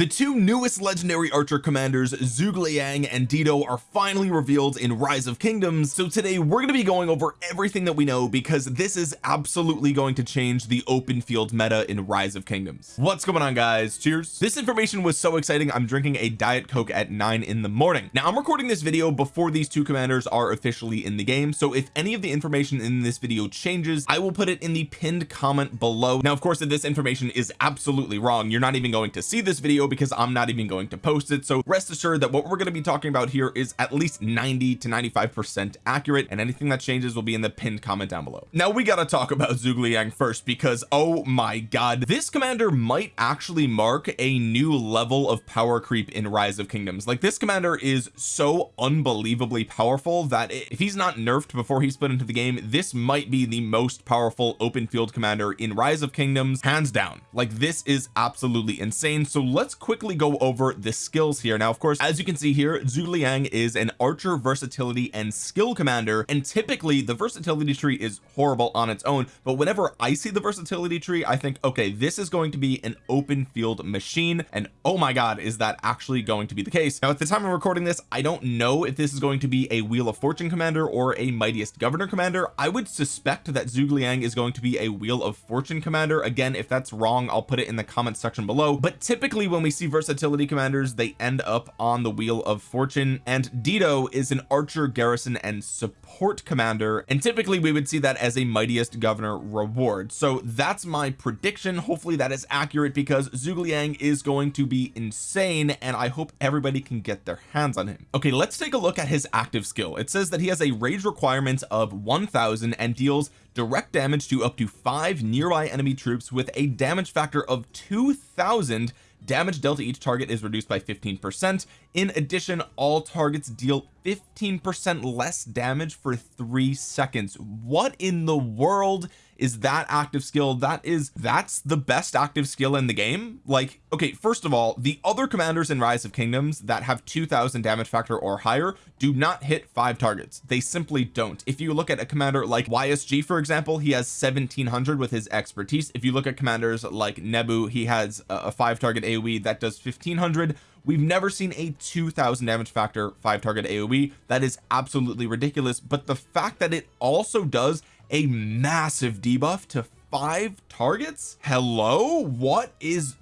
the two newest legendary archer commanders Zhuge Liang and Dido are finally revealed in rise of kingdoms. So today we're going to be going over everything that we know because this is absolutely going to change the open field meta in rise of kingdoms. What's going on guys? Cheers. This information was so exciting I'm drinking a diet coke at 9 in the morning. Now I'm recording this video before these two commanders are officially in the game so if any of the information in this video changes I will put it in the pinned comment below. Now of course if this information is absolutely wrong you're not even going to see this video because I'm not even going to post it. So rest assured that what we're going to be talking about here is at least 90 to 95 percent accurate and anything that changes will be in the pinned comment down below. Now we got to talk about Zhuge Liang first because oh my god this commander might actually mark a new level of power creep in rise of kingdoms. Like this commander is so unbelievably powerful that if he's not nerfed before he's put into the game this might be the most powerful open field commander in rise of kingdoms hands down. Like this is absolutely insane. So let's quickly go over the skills here. Now of course as you can see here Zhu Liang is an archer versatility and skill commander and typically the versatility tree is horrible on its own but whenever I see the versatility tree I think okay this is going to be an open field machine and oh my god is that actually going to be the case? Now at the time of recording this I don't know if this is going to be a wheel of fortune commander or a mightiest governor commander. I would suspect that Zhu Liang is going to be a wheel of fortune commander. Again if that's wrong I'll put it in the comment section below. But typically when we see versatility commanders they end up on the wheel of fortune. And Dido is an archer garrison and support commander. And typically we would see that as a mightiest governor reward. So that's my prediction. Hopefully that is accurate because Zhuge Liang is going to be insane and I hope everybody can get their hands on him. Okay let's take a look at his active skill. It says that he has a rage requirement of 1000 and deals direct damage to up to five nearby enemy troops with a damage factor of 2000 damage dealt to each target is reduced by 15 percent. In addition all targets deal 15 percent less damage for three seconds. What in the world is that active skill that is that's the best active skill in the game? Like okay first of all the other commanders in rise of kingdoms that have 2000 damage factor or higher do not hit five targets. They simply don't. If you look at a commander like YSG for example he has 1700 with his expertise. If you look at commanders like Nebu he has a five target AoE that does 1500 we've never seen a 2000 damage factor five target AoE that is absolutely ridiculous. But the fact that it also does a massive debuff to five targets? Hello? What is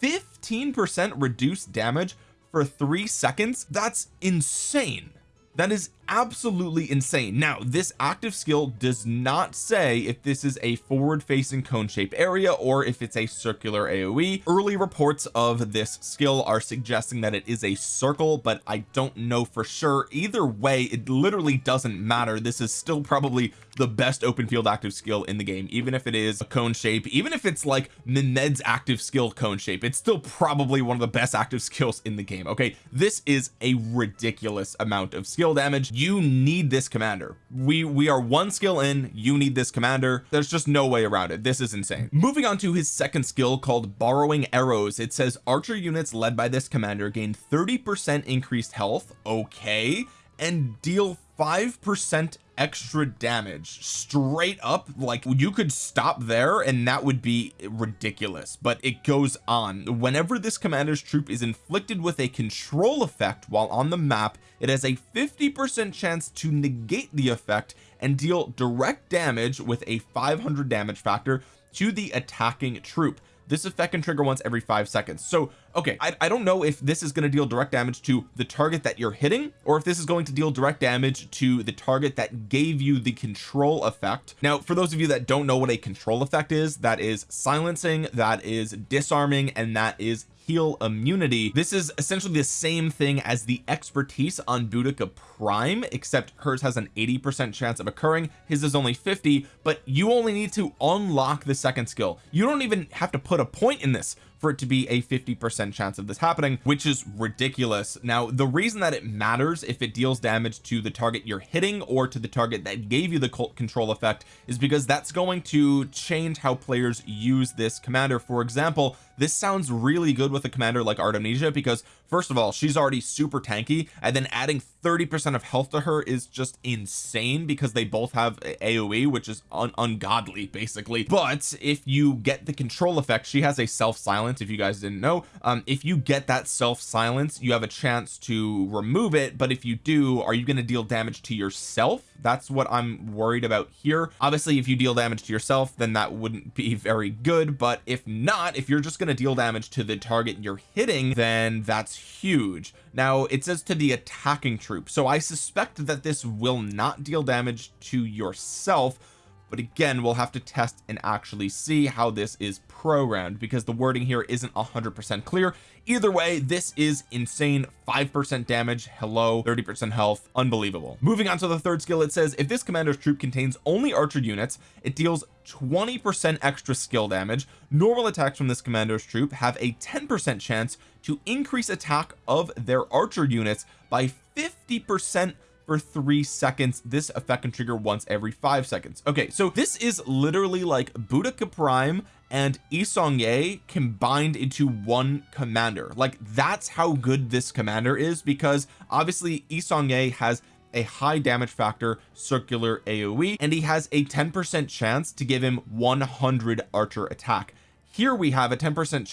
15 percent reduced damage for three seconds? That's insane. That is absolutely insane. Now this active skill does not say if this is a forward facing cone shape area or if it's a circular AoE early reports of this skill are suggesting that it is a circle but I don't know for sure. Either way it literally doesn't matter. This is still probably the best open field active skill in the game even if it is a cone shape even if it's like Mehmed's active skill cone shape. It's still probably one of the best active skills in the game okay? This is a ridiculous amount of skill damage you need this commander. We we are one skill in you need this commander. There's just no way around it. This is insane. Moving on to his second skill called borrowing arrows. It says archer units led by this commander gain 30 percent increased health okay and deal five percent extra damage straight up like you could stop there and that would be ridiculous but it goes on. Whenever this commander's troop is inflicted with a control effect while on the map it has a 50 percent chance to negate the effect and deal direct damage with a 500 damage factor to the attacking troop this effect can trigger once every five seconds. So okay I, I don't know if this is going to deal direct damage to the target that you're hitting or if this is going to deal direct damage to the target that gave you the control effect. Now for those of you that don't know what a control effect is that is silencing that is disarming and that is heal immunity. This is essentially the same thing as the expertise on Boudica prime except hers has an 80 percent chance of occurring. His is only 50 but you only need to unlock the second skill. You don't even have to put a point in this for it to be a 50 percent chance of this happening which is ridiculous. Now the reason that it matters if it deals damage to the target you're hitting or to the target that gave you the cult control effect is because that's going to change how players use this commander. For example this sounds really good with a commander like Artemisia because first of all she's already super tanky and then adding 30 percent of health to her is just insane because they both have AoE which is un ungodly basically. But if you get the control effect she has a self silence if you guys didn't know. Um if you get that self silence you have a chance to remove it but if you do are you going to deal damage to yourself? That's what I'm worried about here. Obviously if you deal damage to yourself then that wouldn't be very good but if not if you're just going to deal damage to the target you're hitting then that's huge. Now it says to the attacking troop so I suspect that this will not deal damage to yourself but again we'll have to test and actually see how this is programmed because the wording here isn't 100% clear. Either way this is insane. 5% damage hello 30% health unbelievable. Moving on to the third skill it says if this commander's troop contains only archer units it deals 20% extra skill damage. Normal attacks from this commander's troop have a 10% chance to increase attack of their archer units by 50 percent for three seconds. This effect can trigger once every five seconds. Okay so this is literally like Boudica Prime and Yi Seong-gye combined into one commander. Like that's how good this commander is because obviously Yi Seong-gye has a high damage factor circular AoE and he has a 10 percent chance to give him 100 archer attack. Here we have a 10 percent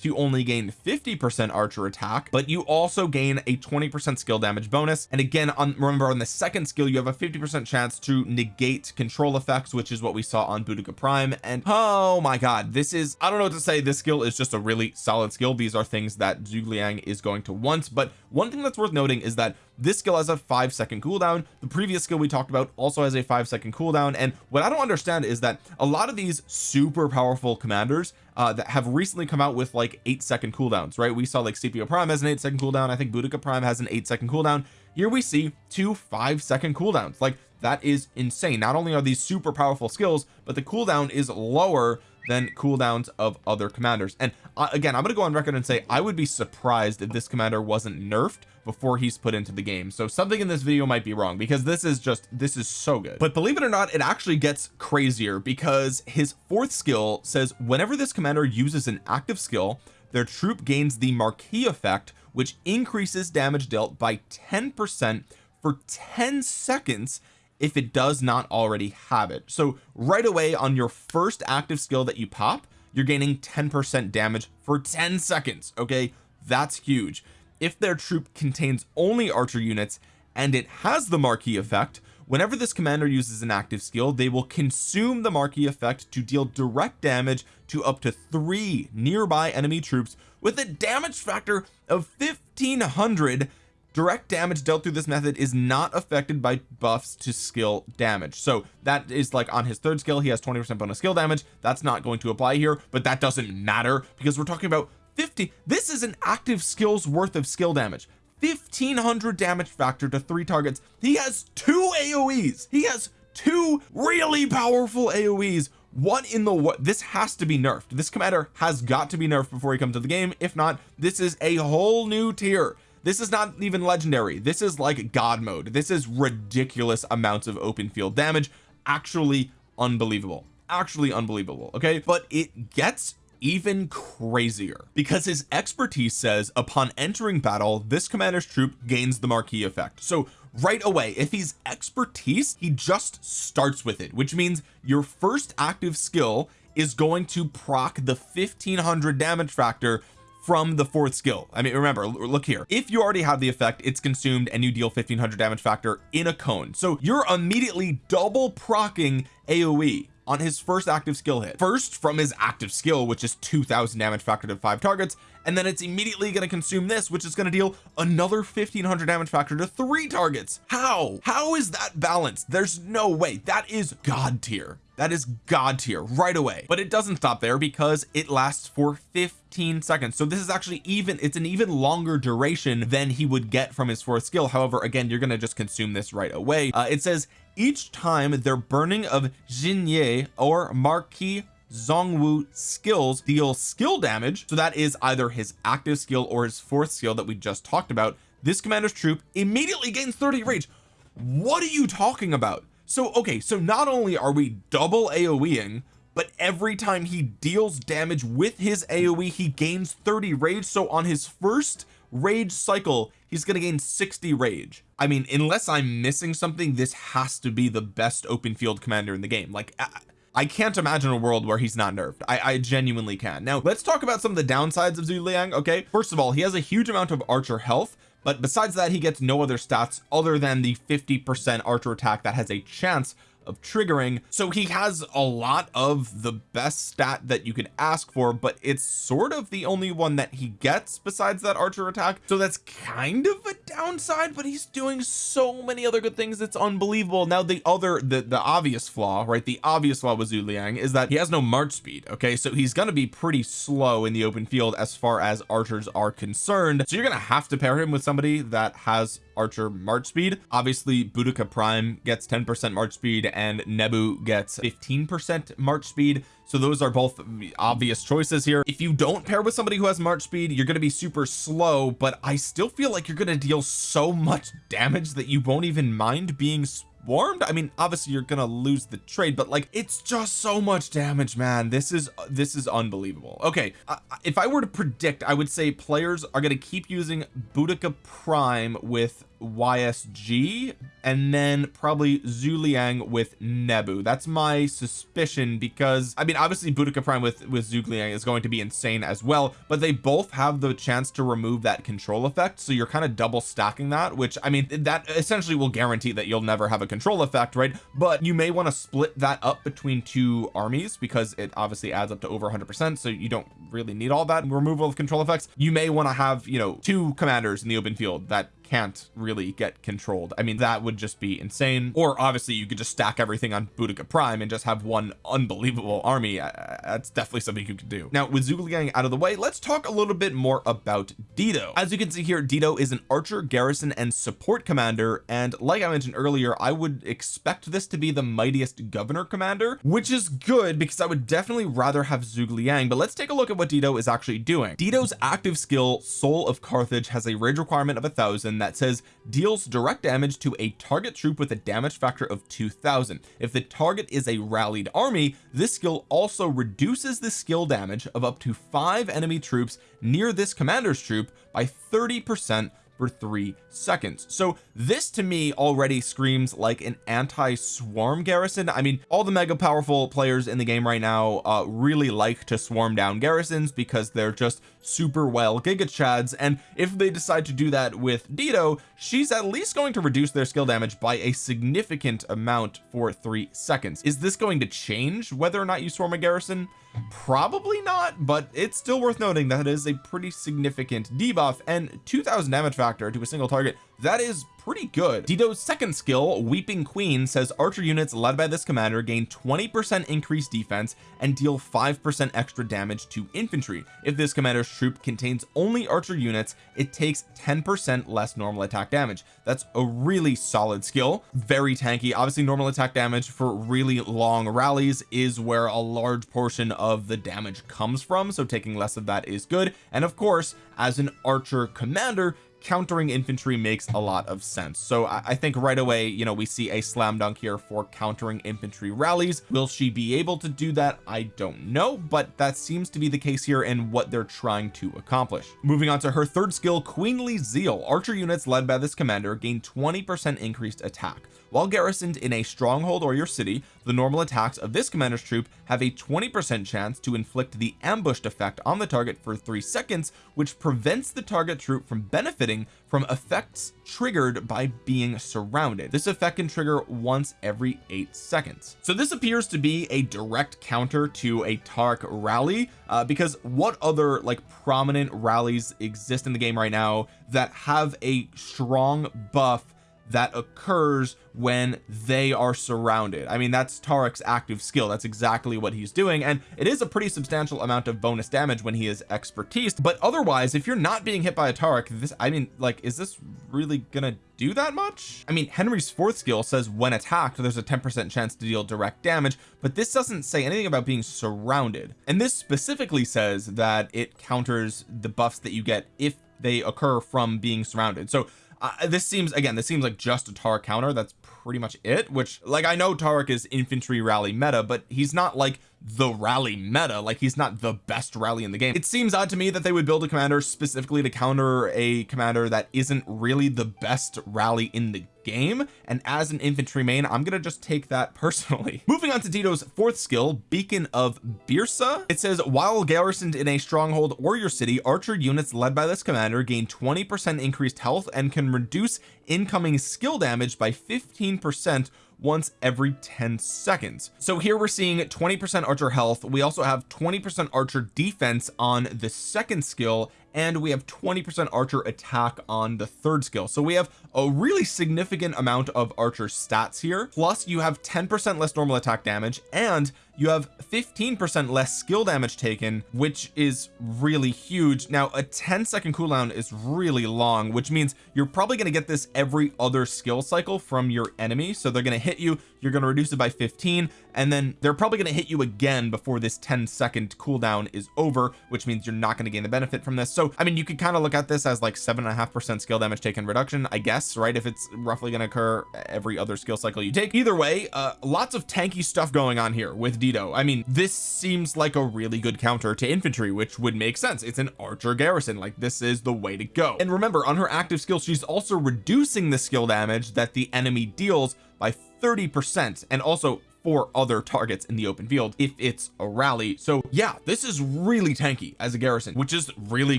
to only gain 50 percent archer attack but you also gain a 20 percent skill damage bonus. And again on remember on the second skill you have a 50 percent chance to negate control effects which is what we saw on Boudica Prime. And oh my god this is I don't know what to say. This skill is just a really solid skill. These are things that Zhuge Liang is going to want. But one thing that's worth noting is that this skill has a five second cooldown. The previous skill we talked about also has a five second cooldown. And what I don't understand is that a lot of these super powerful commanders uh that have recently come out with like eight second cooldowns right? We saw like Scipio Prime has an eight second cooldown. I think Boudica Prime has an eight second cooldown. Here we see two five second cooldowns. Like that is insane. Not only are these super powerful skills but the cooldown is lower than cooldowns of other commanders. And uh, again I'm to go on record and say I would be surprised if this commander wasn't nerfed before he's put into the game. So something in this video might be wrong because this is just this is so good. But believe it or not it actually gets crazier because his fourth skill says whenever this commander uses an active skill their troop gains the marquee effect which increases damage dealt by 10 percent for 10 seconds if it does not already have it. So right away on your first active skill that you pop you're gaining 10 percent damage for 10 seconds okay? That's huge. If their troop contains only archer units and it has the marquee effect whenever this commander uses an active skill they will consume the marquee effect to deal direct damage to up to three nearby enemy troops with a damage factor of 1500 direct damage dealt through this method is not affected by buffs to skill damage. So that is like on his third skill he has 20 percent bonus skill damage. That's not going to apply here but that doesn't matter because we're talking about 50 this is an active skills worth of skill damage. 1500 damage factor to three targets. He has two aoes he has two really powerful aoes what in the what this has to be nerfed. This commander has got to be nerfed before he comes to the game. If not this is a whole new tier this is not even legendary. This is like god mode. This is ridiculous amounts of open field damage. Actually unbelievable. Actually unbelievable okay? But it gets even crazier because his expertise says upon entering battle this commander's troop gains the marquee effect. So right away if he's expertise he just starts with it which means your first active skill is going to proc the 1500 damage factor from the fourth skill. I mean remember look here. If you already have the effect it's consumed and you deal 1500 damage factor in a cone. So you're immediately double procking AoE on his first active skill hit. First from his active skill which is 2000 damage factor to five targets and then it's immediately going to consume this which is going to deal another 1500 damage factor to three targets. How? How is that balanced? There's no way. That is god tier that is god tier right away. But it doesn't stop there because it lasts for 15 seconds. So this is actually even it's an even longer duration than he would get from his fourth skill. However again you're going to just consume this right away. Uh, it says each time their burning of Xinye or Marquis Zhongwu skills deal skill damage so that is either his active skill or his fourth skill that we just talked about this commander's troop immediately gains 30 rage. What are you talking about so okay so not only are we double aoeing but every time he deals damage with his AoE he gains 30 rage. So on his first rage cycle he's to gain 60 rage. I mean unless I'm missing something this has to be the best open field commander in the game. Like I, I can't imagine a world where he's not nerfed. I, I genuinely can. Now let's talk about some of the downsides of Zhuge Liang okay? First of all he has a huge amount of archer health but besides that he gets no other stats other than the 50 percent archer attack that has a chance of triggering. So he has a lot of the best stat that you could ask for but it's sort of the only one that he gets besides that archer attack. So that's kind of a downside but he's doing so many other good things. It's unbelievable. Now the other the the obvious flaw right? The obvious flaw with Zhu Liang is that he has no march speed okay? So he's going to be pretty slow in the open field as far as archers are concerned. So you're going to have to pair him with somebody that has archer march speed. Obviously Boudica prime gets 10 percent march speed and Nebu gets 15 percent march speed. So those are both obvious choices here. If you don't pair with somebody who has march speed you're going to be super slow but I still feel like you're going to deal so much damage that you won't even mind being warmed. I mean obviously you're gonna lose the trade but like it's just so much damage man. This is this is unbelievable. Okay uh, if I were to predict I would say players are going to keep using Boudica prime with YSG and then probably Zuliang with Nebu. That's my suspicion because I mean obviously Boudica Prime with with Zhu Liang is going to be insane as well but they both have the chance to remove that control effect so you're kind of double stacking that which I mean that essentially will guarantee that you'll never have a control effect right? But you may want to split that up between two armies because it obviously adds up to over 100 percent so you don't really need all that removal of control effects. You may want to have you know two commanders in the open field that can't really get controlled. I mean that would just be insane. Or obviously you could just stack everything on Boudica Prime and just have one unbelievable army. Uh, that's definitely something you could do. Now with Zhuge Liang out of the way let's talk a little bit more about Dido. As you can see here Dido is an archer garrison and support commander. And like I mentioned earlier I would expect this to be the mightiest governor commander which is good because I would definitely rather have Zhuge Liang. But let's take a look at what Dido is actually doing. Dido's active skill Soul of Carthage has a rage requirement of a thousand that says deals direct damage to a target troop with a damage factor of 2000 if the target is a rallied army this skill also reduces the skill damage of up to five enemy troops near this commander's troop by 30 percent for three seconds. So this to me already screams like an anti-swarm garrison. I mean all the mega powerful players in the game right now uh, really like to swarm down garrisons because they're just super well giga chads. And if they decide to do that with Dido she's at least going to reduce their skill damage by a significant amount for three seconds. Is this going to change whether or not you swarm a garrison probably not but it's still worth noting that it is a pretty significant debuff and 2000 damage factor to a single target that is pretty good. Dido's second skill Weeping Queen says archer units led by this commander gain 20 percent increased defense and deal 5 percent extra damage to infantry. If this commander's troop contains only archer units it takes 10 percent less normal attack damage. That's a really solid skill. Very tanky. Obviously normal attack damage for really long rallies is where a large portion of the damage comes from so taking less of that is good. And of course as an archer commander countering infantry makes a lot of sense. So I, I, think right away you know we see a slam dunk here for countering infantry rallies. Will she be able to do that? I don't know but that seems to be the case here and what they're trying to accomplish. Moving on to her third skill queenly zeal. Archer units led by this commander gain 20 percent increased attack while garrisoned in a stronghold or your city the normal attacks of this commander's troop have a 20 percent chance to inflict the ambushed effect on the target for three seconds which prevents the target troop from benefiting from effects triggered by being surrounded. This effect can trigger once every eight seconds. So this appears to be a direct counter to a Tariq rally uh, because what other like prominent rallies exist in the game right now that have a strong buff that occurs when they are surrounded. I mean that's Tariq's active skill. That's exactly what he's doing and it is a pretty substantial amount of bonus damage when he is expertise but otherwise if you're not being hit by a Tariq this I mean like is this really gonna do that much? I mean Henry's fourth skill says when attacked there's a 10 percent chance to deal direct damage but this doesn't say anything about being surrounded. And this specifically says that it counters the buffs that you get if they occur from being surrounded. So uh, this seems again this seems like just a Tariq counter. That's pretty much it which like I know Tariq is infantry rally meta but he's not like the rally meta. Like he's not the best rally in the game. It seems odd to me that they would build a commander specifically to counter a commander that isn't really the best rally in the game. And as an infantry main I'm gonna just take that personally. Moving on to Dido's fourth skill beacon of Byrsa. It says while garrisoned in a stronghold or your city archer units led by this commander gain 20 percent increased health and can reduce incoming skill damage by 15 percent once every 10 seconds. So here we're seeing 20 percent archer health. We also have 20 percent archer defense on the second skill and we have 20 percent archer attack on the third skill. So we have a really significant amount of archer stats here. Plus you have 10 percent less normal attack damage and you have 15 percent less skill damage taken which is really huge. Now a 10 second cooldown is really long which means you're probably going to get this every other skill cycle from your enemy. So they're going to hit you you're going to reduce it by 15 and then they're probably going to hit you again before this 10 second cooldown is over which means you're not going to gain the benefit from this. So I mean you could kind of look at this as like seven and a half percent skill damage taken reduction I guess right? If it's roughly going to occur every other skill cycle you take. Either way uh lots of tanky stuff going on here with Dido I mean this seems like a really good counter to infantry which would make sense. It's an archer garrison like this is the way to go. And remember on her active skill she's also reducing the skill damage that the enemy deals by 30 percent and also for other targets in the open field if it's a rally. So yeah this is really tanky as a garrison which is really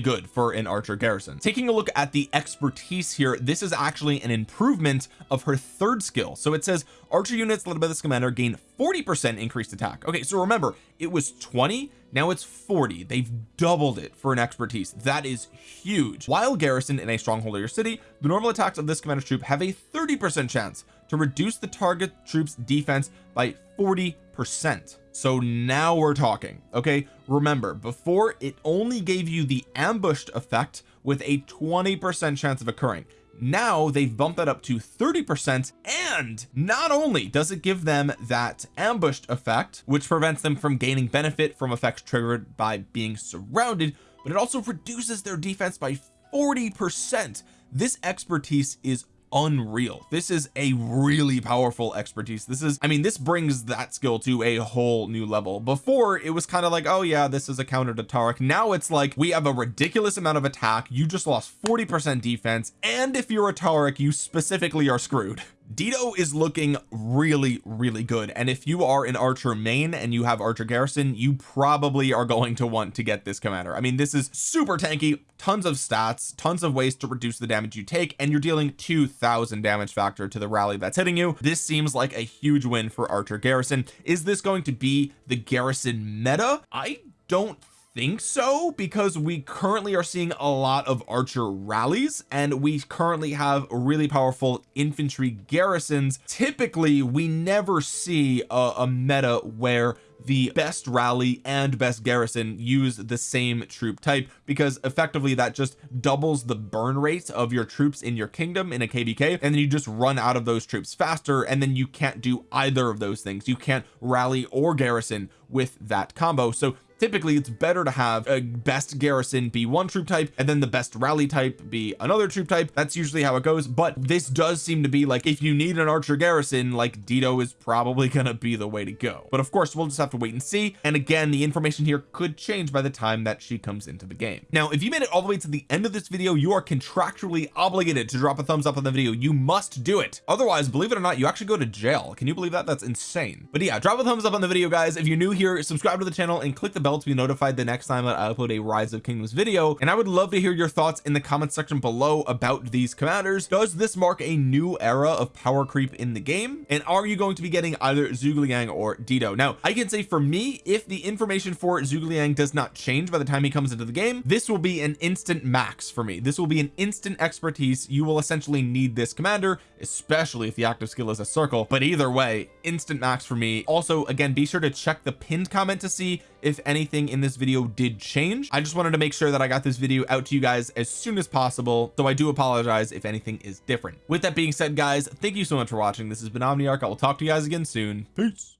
good for an archer garrison. Taking a look at the expertise here this is actually an improvement of her third skill. So it says archer units led by this commander gain 40 percent increased attack. Okay so remember it was 20 now it's 40 they've doubled it for an expertise. That is huge. While garrisoned in a stronghold or your city the normal attacks of this commander's troop have a 30 percent chance to reduce the target troops defense by 40 percent. So now we're talking okay? Remember before it only gave you the ambushed effect with a 20 percent chance of occurring. Now they've bumped that up to 30 percent and not only does it give them that ambushed effect which prevents them from gaining benefit from effects triggered by being surrounded but it also reduces their defense by 40 percent. This expertise is unreal. This is a really powerful expertise. This is I mean this brings that skill to a whole new level. Before it was kind of like oh yeah this is a counter to Tariq now it's like we have a ridiculous amount of attack you just lost 40 percent defense and if you're a Tariq you specifically are screwed Dido is looking really really good. And if you are an archer main and you have archer garrison you probably are going to want to get this commander. I mean this is super tanky tons of stats tons of ways to reduce the damage you take and you're dealing 2000 damage factor to the rally that's hitting you. This seems like a huge win for archer garrison. Is this going to be the garrison meta? I don't think so because we currently are seeing a lot of archer rallies and we currently have really powerful infantry garrisons. Typically we never see a, a meta where the best rally and best garrison use the same troop type because effectively that just doubles the burn rate of your troops in your kingdom in a kvk and then you just run out of those troops faster and then you can't do either of those things. You can't rally or garrison with that combo. So typically it's better to have a best garrison be one troop type and then the best rally type be another troop type. That's usually how it goes but this does seem to be like if you need an archer garrison like Dido is probably gonna be the way to go. But of course we'll just have to wait and see. And again the information here could change by the time that she comes into the game. Now if you made it all the way to the end of this video you are contractually obligated to drop a thumbs up on the video. You must do it. Otherwise believe it or not you actually go to jail. Can you believe that? That's insane. But yeah drop a thumbs up on the video guys. If you're new here subscribe to the channel and click the bell to be notified the next time that I upload a rise of kingdoms video. And I would love to hear your thoughts in the comment section below about these commanders. Does this mark a new era of power creep in the game? And are you going to be getting either Zhuge Liang or Dido now I can say for me if the information for Zhuge Liang does not change by the time he comes into the game this will be an instant max for me. This will be an instant expertise. You will essentially need this commander especially if the active skill is a circle. But either way instant max for me. Also again be sure to check the pinned comment to see if anything in this video did change. I just wanted to make sure that I got this video out to you guys as soon as possible so I do apologize if anything is different. With that being said guys thank you so much for watching. This has been Omniarch. I will talk to you guys again soon. Peace